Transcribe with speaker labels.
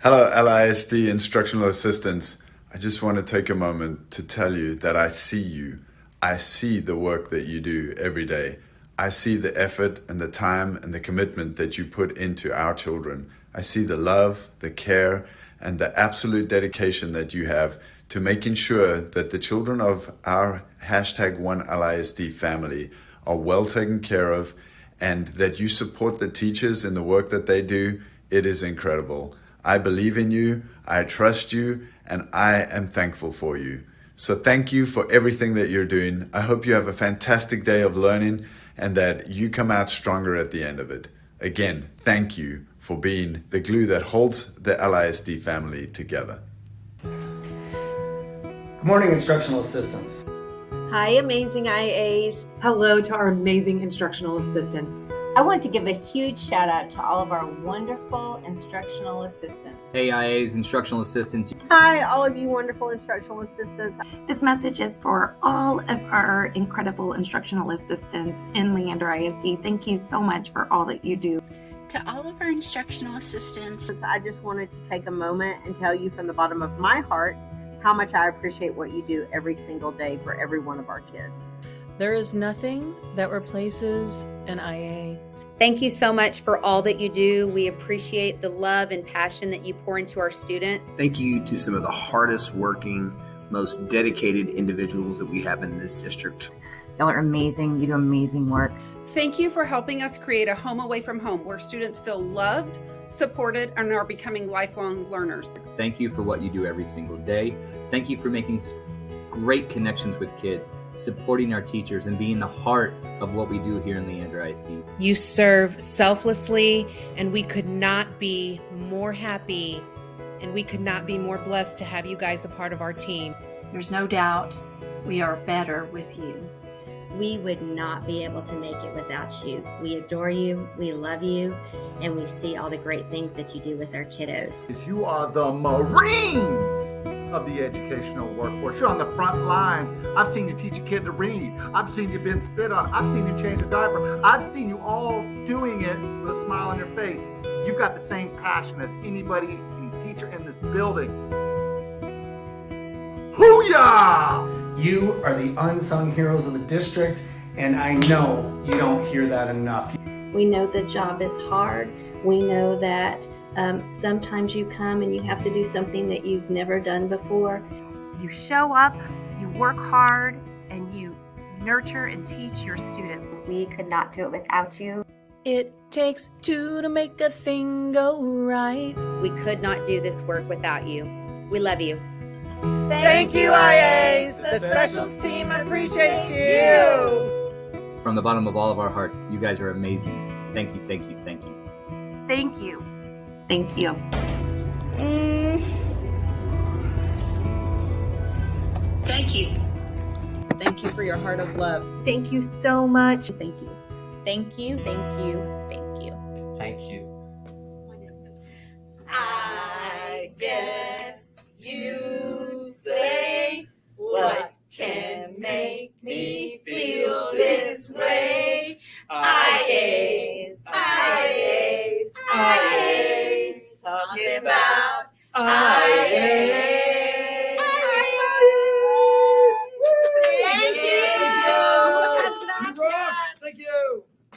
Speaker 1: Hello, LISD instructional assistants. I just want to take a moment to tell you that I see you. I see the work that you do every day. I see the effort and the time and the commitment that you put into our children. I see the love, the care, and the absolute dedication that you have to making sure that the children of our hashtag one LISD family are well taken care of and that you support the teachers in the work that they do. It is incredible. I believe in you, I trust you, and I am thankful for you. So thank you for everything that you're doing. I hope you have a fantastic day of learning and that you come out stronger at the end of it. Again, thank you for being the glue that holds the LISD family together.
Speaker 2: Good morning, instructional assistants.
Speaker 3: Hi, amazing IAs.
Speaker 4: Hello to our amazing instructional assistants.
Speaker 5: I want to give a huge shout out to all of our wonderful instructional assistants.
Speaker 6: Hey IAs, instructional assistants.
Speaker 3: Hi, all of you wonderful instructional assistants.
Speaker 7: This message is for all of our incredible instructional assistants in Leander ISD. Thank you so much for all that you do.
Speaker 8: To all of our instructional assistants,
Speaker 3: I just wanted to take a moment and tell you from the bottom of my heart how much I appreciate what you do every single day for every one of our kids.
Speaker 9: There is nothing that replaces an IA.
Speaker 10: Thank you so much for all that you do. We appreciate the love and passion that you pour into our students.
Speaker 11: Thank you to some of the hardest working, most dedicated individuals that we have in this district.
Speaker 12: Y'all are amazing. You do amazing work.
Speaker 13: Thank you for helping us create a home away from home where students feel loved, supported, and are becoming lifelong learners.
Speaker 6: Thank you for what you do every single day. Thank you for making great connections with kids supporting our teachers and being the heart of what we do here in Leander ISD.
Speaker 14: You serve selflessly, and we could not be more happy and we could not be more blessed to have you guys a part of our team.
Speaker 15: There's no doubt we are better with you.
Speaker 16: We would not be able to make it without you. We adore you, we love you, and we see all the great things that you do with our kiddos.
Speaker 17: You are the Marines! Of the educational workforce. You're on the front line. I've seen you teach a kid to read. I've seen you been spit on. I've seen you change a diaper. I've seen you all doing it with a smile on your face. You've got the same passion as anybody, any teacher in this building. Hooyah!
Speaker 2: You are the unsung heroes of the district, and I know you don't hear that enough.
Speaker 18: We know the job is hard. We know that um, sometimes you come and you have to do something that you've never done before.
Speaker 19: You show up, you work hard, and you nurture and teach your students.
Speaker 5: We could not do it without you.
Speaker 9: It takes two to make a thing go right.
Speaker 10: We could not do this work without you. We love you.
Speaker 4: Thank, Thank you, IAs. The specials team appreciates you.
Speaker 6: From the bottom of all of our hearts, you guys are amazing. Thank you, thank you, thank you.
Speaker 19: Thank you.
Speaker 7: Thank you.
Speaker 8: Mm. Thank you.
Speaker 4: Thank you for your heart of love.
Speaker 3: Thank you so much.
Speaker 4: Thank you.
Speaker 5: Thank you, thank you, thank you.
Speaker 3: I